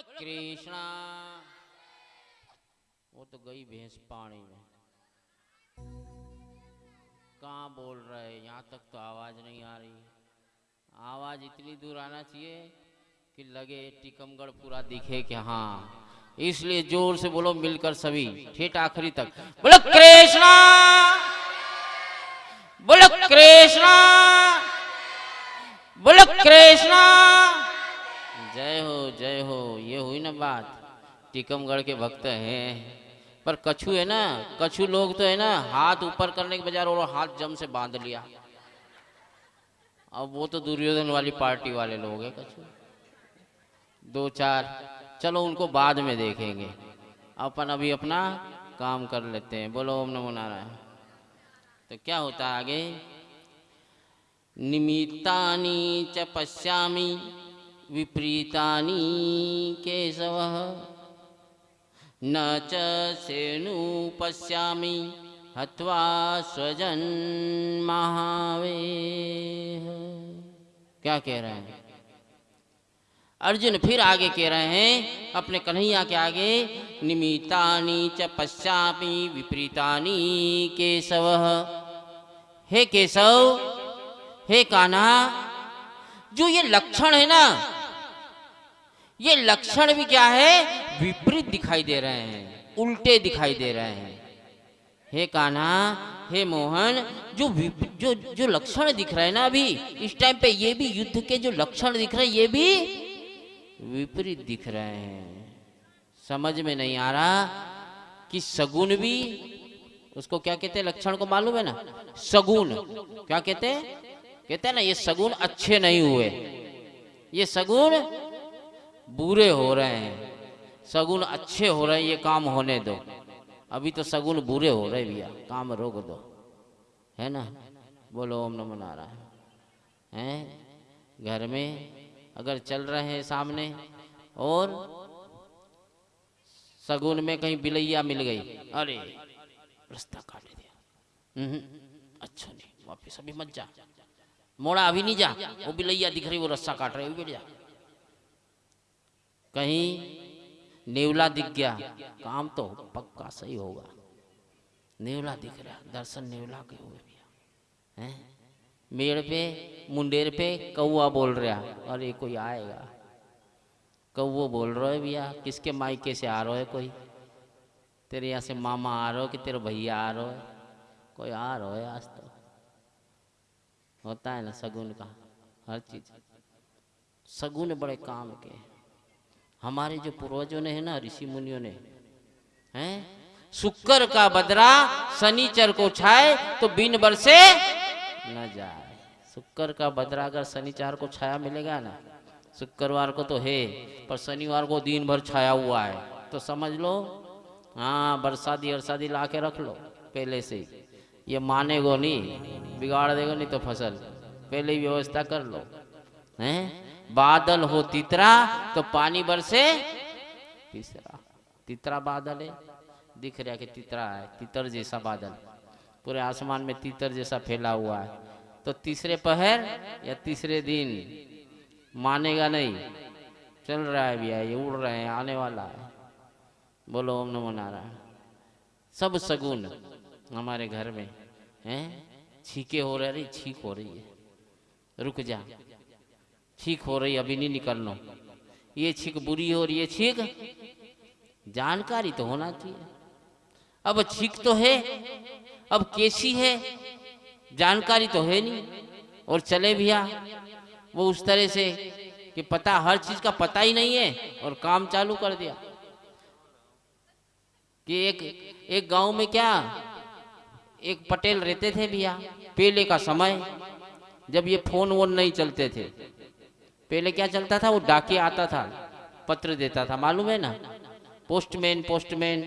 कृष्णा। वो तो गई भैंस पानी में। कहाँ बोल रहे यहाँ तक तो आवाज़ नहीं आ रही। आवाज़ इतनी दूर आना चाहिए कि लगे टिकमगढ़ पूरा दिखे कि हाँ। इसलिए ज़ोर से बोलो मिलकर सभी, ठेठ आखिरी तक। बोलो कृष्णा! बोलो कृष्णा! बोलो कृष्णा! जय हो जय हो। हुई ना बात। टीकमगढ़ के भक्त हैं। पर कछु है ना, कछु लोग तो है ना, हाथ ऊपर करने के बजाय और हाथ जम से बाँध लिया। अब वो तो दुर्योधन वाली पार्टी वाले लोग हैं कछु। दो चार, चलो उनको बाद में देखेंगे। अपन अभी अपना काम कर लेते हैं। बोलो, ओम नमो नारायण। तो क्या होता है आगे? निमित्तानि च पश्यामि। विपरीतानि केशव। न च सेनु पश्यामि हत्वा स्वजन महावेह क्या कह रहे हैं? अर्जुन फिर आगे कह रहे हैं, अपने कन्हैया के आगे निमित्तानि च पश्यामि विपरीतानि केशव। हे केशव, हे कान्हा, जो ये लक्षण है ना ये लक्षण भी क्या है? विपरीत दिखाई दे रहे हैं, उल्टे दिखाई दे रहे हैं। हे कान्हा, हे मोहन, जो जो जो लक्षण दिख रहे हैं ना अभी, इस टाइम पे ये भी युद्ध के जो लक्षण दिख रहे हैं, ये भी विपरीत दिख रहे हैं। समझ में नहीं आ रहा कि सगुन भी, उसको क्या कहते हैं, लक्षण को मालूम है ना? सगुन। क्या कहते हैं? कहते हैं ना, ये सगुन अच्छे नहीं हुए। ये सगुन बुरे हो रहे हैं सगुन अच्छे हो रहे हैं ये काम होने दो। अभी तो सगुन बुरे हो रहे भैया काम रोक दो। है ना? बोलो ओम नमो नारायण। हैं? घर में अगर चल रहे हैं सामने और सगुन में कहीं बिलैया मिल गई अरे रास्ता काट दिया। हम्म, अच्छा नहीं वापिस अभी मत जा। मोड़ा अभी नहीं जा। वो बिलैया दिख रही वो रस्सा काट रही बैठ कहीं नेवला दिख गया, काम तो पक्का सही होगा। नेवला दिख रहा, दर्शन नेवला के हुए भैया। हैं? मेड़ पे, मुंडेर पे कौआ बोल रहा, अरे कोई आएगा। कौओ बोल रहा है भैया, किसके मायके से आ रहा है कोई? तेरे यहाँ से मामा आ रहा हो कि तेरे भैया आ रहा है? कोई आ रहा है आज तो। होता है ना सगुन का, हर चीज़। सगुन बड़े काम के हैं। हमारे जो पूर्वजों ने है ना, ऋषि मुनियों ने, हैं? शुक्र का बदरा शनिचर को छाए तो बिन बरसे न जाए। शुक्र का बदरा अगर शनिचार को छाया मिलेगा ना, शुक्रवार को तो है, पर शनिवार को दिन भर छाया हुआ है। तो समझ लो हाँ बरसाती अरसादी ला के रख लो, पहले से। ये मानेगो नहीं, बिगाड़ देगा नहीं तो फ़सल, पहले ही व्यवस्था कर लो, हैं? बादल हो तितरा तो पानी बरसे तीसरा। तितरा बादल है। दिख रहा कि तितरा है, तितर जैसा बादल। पूरे आसमान में तितर जैसा फैला हुआ है। तो तीसरे पहर या तीसरे दिन, मानेगा नहीं। चल रहा है भैया, ये उड़ रहे हैं, आने वाला है। बोलो, ओम नमो नारायण। सब सगुन हमारे घर में, हैं? छीके हो रही छीक हो रही है। रुक जा। छीक हो रही, अभी नहीं निकलना ये छीक बुरी हो रही है, छीक? जानकारी तो होना चाहिए। अब छीक तो है, अब कैसी है, जानकारी तो है नहीं। और चले भैया, वो उस तरह से कि पता, हर चीज़ का पता ही नहीं है, और काम चालू कर दिया। कि एक एक गाँव में क्या, एक पटेल रहते थे भैया पहले का समय, जब ये फ़ोन वोन नहीं चलते थे। पहले क्या चलता था? वो डाकिया आता था, पत्र देता था, मालूम है ना? पोस्टमैन पोस्टमैन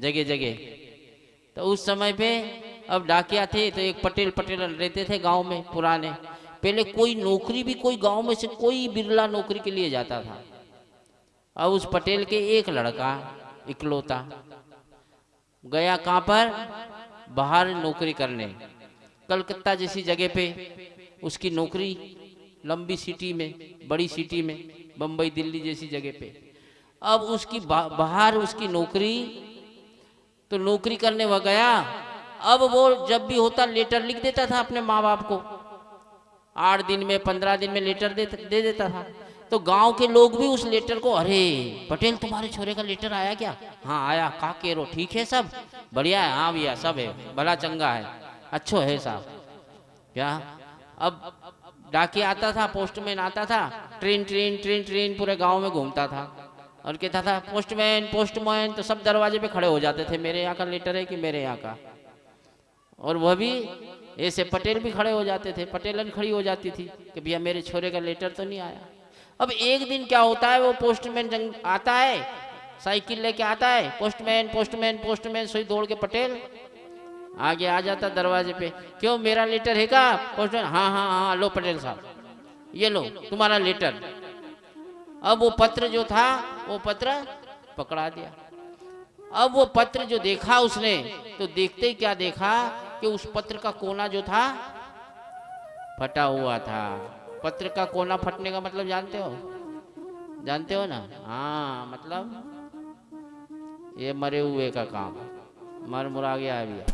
जगह जगह। तो उस समय पे अब डाकिया थे तो एक पटेल पटेल रहते थे गाँव में, पुराने। पहले कोई नौकरी भी कोई गाँव में से कोई बिरला नौकरी के लिए जाता था। अब उस पटेल के एक लड़का इकलौता गया कहाँ पर? बाहर नौकरी करने, कलकत्ता जैसी जगह पे। उसकी नौकरी लंबी सिटी में बड़ी सिटी में बम्बई दिल्ली जैसी जगह पे। अब उसकी बाहर उसकी नौकरी तो नौकरी करने वह गया। अब वो जब भी होता लेटर लिख देता था अपने माँ बाप को। आठ दिन में पंद्रह दिन में लेटर दे, दे देता था। तो गाँव के लोग भी उस लेटर को अरे पटेल तुम्हारे छोरे का लेटर आया क्या? हाँ आया। का केरो ठीक है सब। बढ़िया है। हाँ भैया सब है। भला चंगा है। अच्छो है साहब। क्या? अब डाकिया आता था पोस्टमैन आता था, ट्रेन ट्रेन ट्रेन ट्रेन पूरे गाँव में घूमता था। और कहता था पोस्टमैन पोस्टमैन तो सब दरवाजे पे खड़े हो जाते थे, मेरे यहाँ का लेटर है कि मेरे यहाँ का? और वह भी ऐसे पटेल भी खड़े हो जाते थे, पटेलन खड़ी हो जाती थी कि भैया मेरे छोरे का लेटर तो नहीं आया। अब एक दिन क्या होता है, वो पोस्टमैन जंग आता है, साइकिल लेके आता है पोस्टमैन पोस्टमैन पोस्टमैन सोई दौड़ के पटेल आगे आ जाता दरवाजे पे, क्यों, मेरा लेटर है का? पोस्टमैन हाँ हाँ हाँ लो पटेल साहब, ये लो, तुम्हारा लेटर। अब वो पत्र जो था, वो पत्र पकड़ा दिया। अब वो पत्र जो देखा उसने तो देखते ही क्या देखा कि उस पत्र का कोना जो था, फटा हुआ था। पत्र का कोना फटने का मतलब जानते हो? जानते हो ना? हाँ मतलब ये मरे हुए का काम मर मुरा गया। है भैया